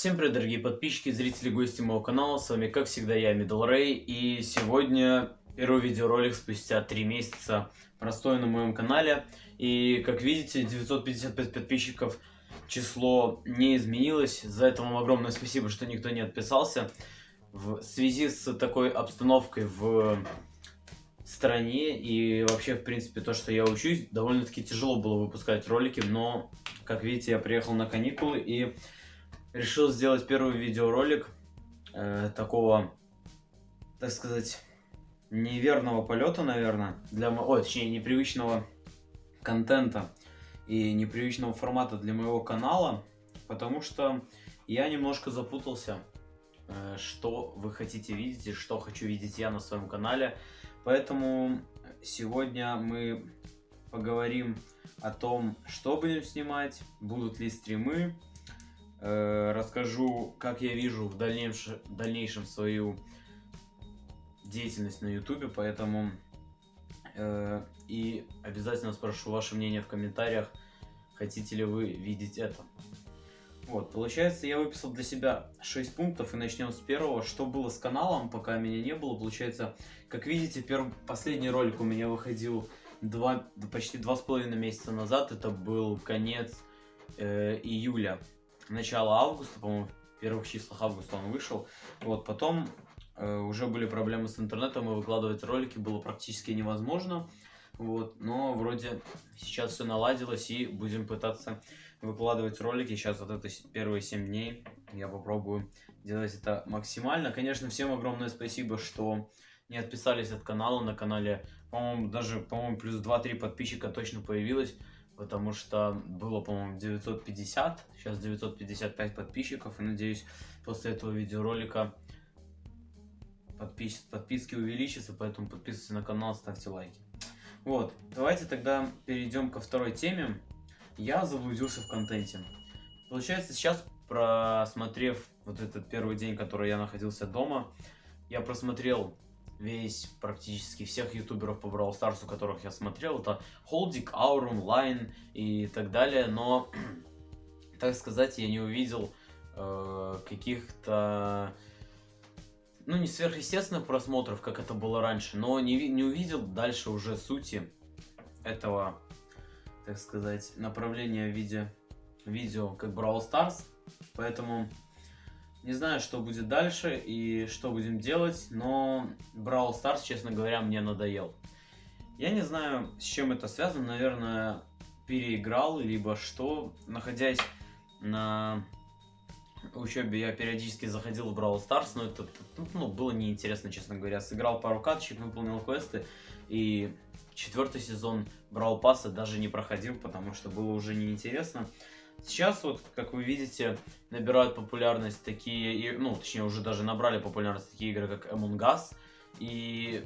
Всем привет, дорогие подписчики, зрители, гости моего канала. С вами, как всегда, я, Middle Ray. И сегодня первый видеоролик спустя 3 месяца простой на моем канале. И, как видите, 955 подписчиков число не изменилось. За это вам огромное спасибо, что никто не отписался. В связи с такой обстановкой в стране и вообще, в принципе, то, что я учусь, довольно-таки тяжело было выпускать ролики, но, как видите, я приехал на каникулы и решил сделать первый видеоролик э, такого, так сказать, неверного полета, наверное, для, ой, точнее, непривычного контента и непривычного формата для моего канала, потому что я немножко запутался, э, что вы хотите видеть и что хочу видеть я на своем канале. Поэтому сегодня мы поговорим о том, что будем снимать, будут ли стримы, э, расскажу, как я вижу в дальнейшем, в дальнейшем свою деятельность на ютубе, поэтому э, и обязательно спрошу ваше мнение в комментариях, хотите ли вы видеть это. Вот, получается, я выписал для себя 6 пунктов, и начнем с первого. Что было с каналом, пока меня не было, получается, как видите, перв... последний ролик у меня выходил 2, почти два с половиной месяца назад, это был конец э, июля, начало августа, по-моему, в первых числах августа он вышел. Вот, потом э, уже были проблемы с интернетом, и выкладывать ролики было практически невозможно. Вот, но вроде сейчас все наладилось, и будем пытаться выкладывать ролики. Сейчас вот это первые 7 дней я попробую делать это максимально. Конечно, всем огромное спасибо, что не отписались от канала. На канале, по-моему, даже, по-моему, плюс 2-3 подписчика точно появилось. Потому что было, по-моему, 950, сейчас 955 подписчиков. И надеюсь, после этого видеоролика подпис подписки увеличатся. Поэтому подписывайтесь на канал, ставьте лайки. Вот, давайте тогда перейдем ко второй теме. Я заблудился в контенте. Получается, сейчас, просмотрев вот этот первый день, который я находился дома, я просмотрел весь, практически всех ютуберов по Brawl Stars, у которых я смотрел. Это Холдик, Аурум, Лайн и так далее. Но, так сказать, я не увидел э, каких-то ну, не сверхъестественных просмотров, как это было раньше, но не, не увидел дальше уже сути этого, так сказать, направления в виде видео, как Brawl Stars. Поэтому не знаю, что будет дальше и что будем делать, но Brawl Stars, честно говоря, мне надоел. Я не знаю, с чем это связано, наверное, переиграл, либо что, находясь на учебе я периодически заходил в Brawl Stars, но это ну, было неинтересно, честно говоря. Сыграл пару каточек, выполнил квесты, и четвертый сезон Brawl Pass даже не проходил, потому что было уже неинтересно. Сейчас вот, как вы видите, набирают популярность такие, ну, точнее, уже даже набрали популярность такие игры, как Among Us. И,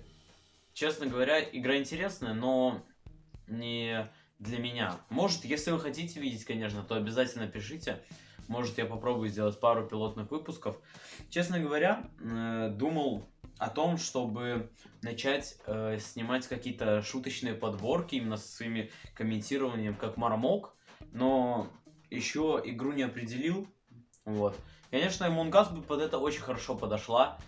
честно говоря, игра интересная, но не для меня. Может, если вы хотите видеть, конечно, то обязательно пишите. Может, я попробую сделать пару пилотных выпусков. Честно говоря, э, думал о том, чтобы начать э, снимать какие-то шуточные подборки именно со своими комментированием, как Мармок, но еще игру не определил. Вот. Конечно, Among Us бы под это очень хорошо подошла.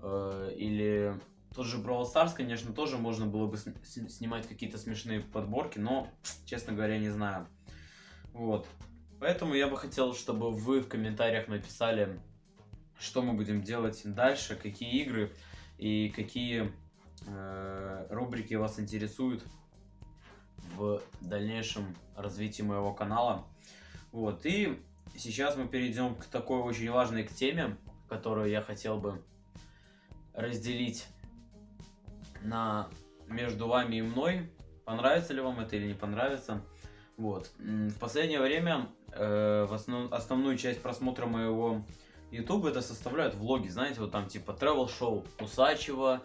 Э, или тот же Brawl Stars, конечно, тоже можно было бы снимать какие-то смешные подборки, но, честно говоря, не знаю. Вот. Поэтому я бы хотел, чтобы вы в комментариях написали, что мы будем делать дальше, какие игры и какие э, рубрики вас интересуют в дальнейшем развитии моего канала. Вот, и сейчас мы перейдем к такой очень важной к теме, которую я хотел бы разделить на между вами и мной. Понравится ли вам это или не понравится. Вот. В последнее время э, в основ, основную часть просмотра моего YouTube это составляют влоги, знаете, вот там типа travel шоу Усачева,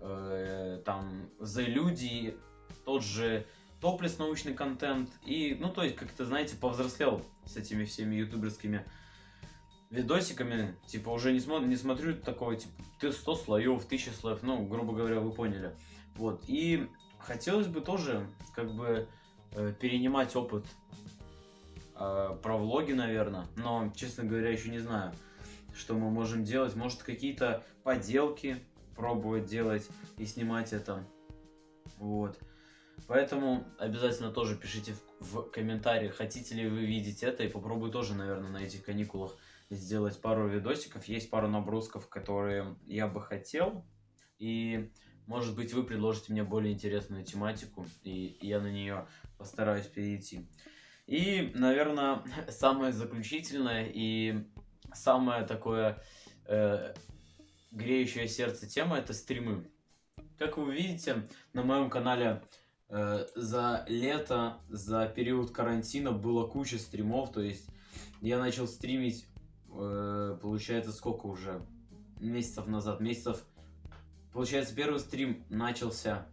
э, там The Люди, тот же топлес научный контент и, ну то есть как-то, знаете, повзрослел с этими всеми ютуберскими видосиками, типа уже не, смотрю, не смотрю такого, типа, ты 100 слоев, 1000 слоев, ну, грубо говоря, вы поняли. Вот, и хотелось бы тоже, как бы, э, перенимать опыт э, про влоги, наверное. Но, честно говоря, еще не знаю, что мы можем делать. Может, какие-то поделки пробовать делать и снимать это. Вот. Поэтому обязательно тоже пишите в, в комментариях, хотите ли вы видеть это. И попробую тоже, наверное, на этих каникулах сделать пару видосиков. Есть пару набросков, которые я бы хотел. И, может быть, вы предложите мне более интересную тематику, и я на нее постараюсь перейти. И, наверное, самое заключительное и самое такое э, греющее сердце тема это стримы. Как вы видите, на моем канале за лето, за период карантина было куча стримов. То есть я начал стримить, э, получается, сколько уже? Месяцев назад. Месяцев Получается, первый стрим начался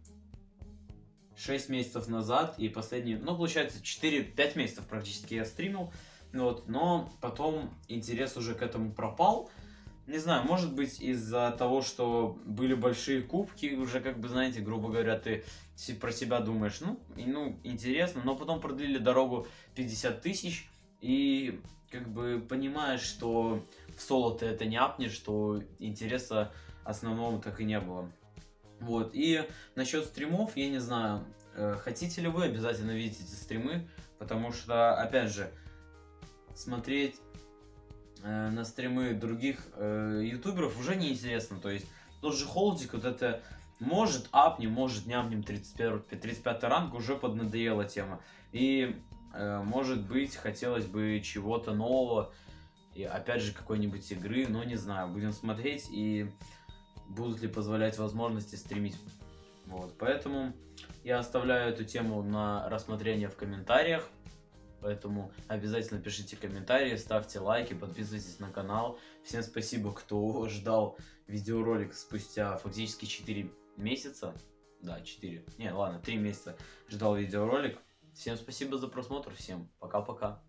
6 месяцев назад, и последний, ну, получается, 4-5 месяцев практически я стримил, вот, но потом интерес уже к этому пропал. Не знаю, может быть из-за того, что были большие кубки, уже как бы, знаете, грубо говоря, ты про себя думаешь, ну, ну интересно, но потом продлили дорогу 50 тысяч, и как бы понимаешь, что в соло ты это не апнешь, что интереса основного так и не было. Вот, и насчет стримов, я не знаю, э, хотите ли вы обязательно видеть эти стримы, потому что, опять же, смотреть э, на стримы других э, ютуберов уже неинтересно, то есть тот же Холдик, вот это может апнем, может нямнем 31, 35 ранг, уже поднадоела тема, и э, может быть хотелось бы чего-то нового, и опять же какой-нибудь игры, но не знаю, будем смотреть и будут ли позволять возможности стримить. Вот, поэтому я оставляю эту тему на рассмотрение в комментариях. Поэтому обязательно пишите комментарии, ставьте лайки, подписывайтесь на канал. Всем спасибо, кто ждал видеоролик спустя фактически 4 месяца. Да, 4. Не, ладно, 3 месяца ждал видеоролик. Всем спасибо за просмотр, всем пока-пока.